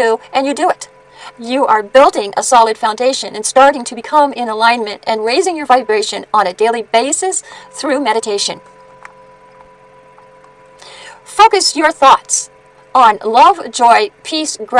do, and you do it. You are building a solid foundation and starting to become in alignment and raising your vibration on a daily basis through meditation. Focus your thoughts on love, joy, peace, gratitude.